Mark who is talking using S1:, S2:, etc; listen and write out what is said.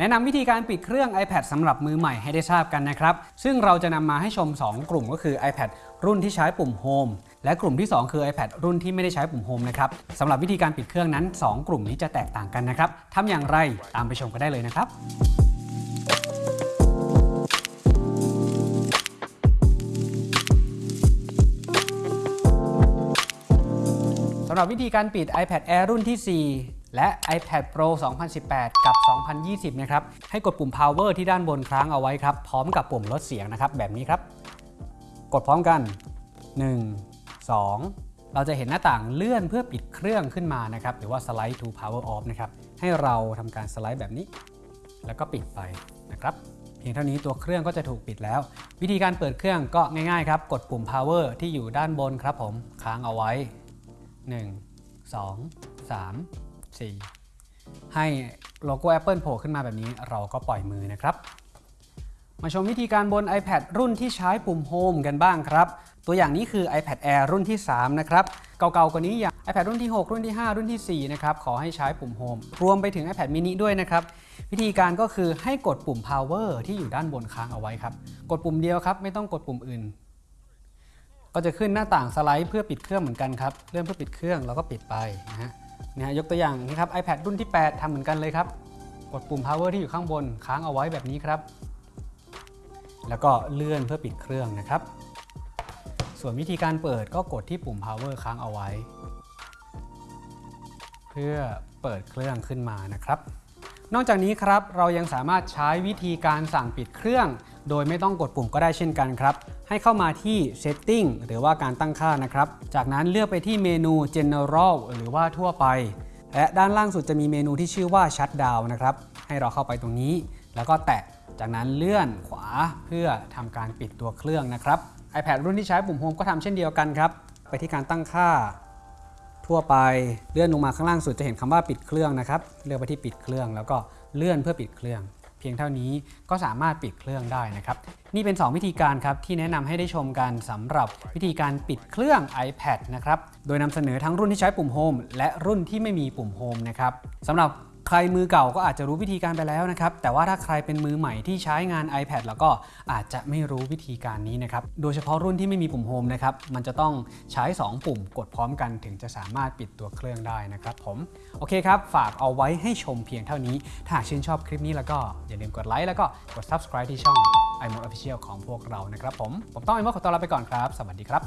S1: แนะนำวิธีการปิดเครื่อง iPad สำหรับมือใหม่ให้ได้ทราบกันนะครับ ซึ่งเราจะนำมาให้ชม 2 กลุ่มก็คือ iPad รุ่นที่ใช้ปุ่ม Home และกลุ่มที่ 2 คือ iPad รุ่นที่ไม่ได้ใช้ปุ่ม Home นะครับสำหรับวิธีการปิดเครื่องนั้น 2 กลุ่มนี้จะแตกต่างกันนะครับทำอย่างไรตามไปชมกันได้เลยนะครับสำหรับวิธีการปิด iPad Air รุ่นที่4 และ iPad Pro 2018 กับ 2020 นะครับ ให้กดปุ่ม power ที่ด้านบนค้างเอาไว้ครับ พร้อมกับปุ่มลดเสียงนะครับ แบบนี้ครับ กดพร้อมกัน 1 2 เราจะเห็นหน้าต่างเลื่อนเพื่อปิดเครื่องขึ้นมานะครับ หรือว่า slide to power off นะครับ ให้เราทำการสไลด์แบบนี้ แล้วก็ปิดไปนะครับ เพียงเท่านี้ตัวเครื่องก็จะถูกปิดแล้ว วิธีการเปิดเครื่องก็ง่ายๆครับ กดปุ่ม power ที่อยู่ด้านบนครับผม ค้างเอาไว้ 1 2 3 4 ให้โลโก้ Apple โผล่ขึ้นมาแบบนี้เราก็ปล่อยมือนะครับ มาชมวิธีการบน iPad รุ่นที่ใช้ปุ่ม Home กันบ้างครับ ตัวอย่างนี้คือ iPad Air รุ่นที่ 3 นะครับ เก่าๆกว่านี้อย่าง iPad รุ่นที่ 6 รุ่นที่ 5 รุ่นที่ 4 นะครับ ขอให้ใช้ปุ่ม Home รวมไปถึง iPad mini ด้วยนะครับ วิธีการก็คือให้กดปุ่ม Power ที่อยู่ด้านบนค้างเอาไว้ครับ กดปุ่มเดียวครับ ไม่ต้องกดปุ่มอื่น ก็จะขึ้นหน้าต่างสไลด์เพื่อปิดเครื่องเหมือนกันครับ เลื่อนเพื่อปิดเครื่องแล้วก็ปิดไปนะฮะ นะฮะยกตัวอย่างนะครับ iPad รุ่นที่ 8ทำเหมือนกันเลยครับ กดปุ่ม power ที่อยู่ข้างบนค้างเอาไว้แบบนี้ครับ แล้วก็เลื่อนเพื่อปิดเครื่องนะครับ ส่วนวิธีการเปิดก็กดที่ปุ่ม power ค้างเอาไว้ เพื่อเปิดเครื่องขึ้นมานะครับ นอกจากนี้ครับเรายังสามารถใช้วิธีการสั่งปิดเครื่อง โดยไม่ต้องกดปุ่มก็ได้เช่นกันครับ ให้เข้ามาที่ Setting หรือว่าการตั้งค่านะครับ จากนั้นเลือกไปที่เมนู General หรือว่าทั่วไป และด้านล่างสุดจะมีเมนูที่ชื่อว่า Shutdown นะครับ ให้เราเข้าไปตรงนี้ แล้วก็แตะ จากนั้นเลื่อนขวาเพื่อทำการปิดตัวเครื่องนะครับ iPad รุ่นที่ใช้ปุ่ม Home ก็ทำเช่นเดียวกันครับ ไปที่การตั้งค่า ทั่วไปเลื่อนลงมาข้างล่างสุดจะเห็นคำว่าปิดเครื่องนะครับ เลือกไปที่ปิดเครื่องแล้วก็เลื่อนเพื่อปิดเครื่อง เพียงเท่านี้ก็สามารถปิดเครื่องได้นะครับ นี่เป็น 2 วิธีการครับที่แนะนำให้ได้ชมกันสำหรับวิธีการปิดเครื่อง iPad นะครับ โดยนำเสนอทั้งรุ่นที่ใช้ปุ่มโฮมและรุ่นที่ไม่มีปุ่มโฮมนะครับสำหรับ ใครมือเก่าก็อาจจะรู้วิธีการไปแล้วนะครับ แต่ว่าถ้าใครเป็นมือใหม่ที่ใช้งาน iPad แล้วก็อาจจะไม่รู้วิธีการนี้นะครับ โดยเฉพาะรุ่นที่ไม่มีปุ่ม Home นะครับ มันจะต้องใช้ 2 ปุ่มกดพร้อมกันถึงจะสามารถปิดตัวเครื่องได้นะครับผม โอเคครับ ฝากเอาไว้ให้ชมเพียงเท่านี้ ถ้าหากชื่นชอบคลิปนี้แล้วก็อย่าลืมกดไลค์แล้วก็กด subscribe ที่ช่อง iMod Official ของพวกเรานะครับผม ผมต้อง iMode ขอตัวลาไปก่อนครับ สวัสดีครับ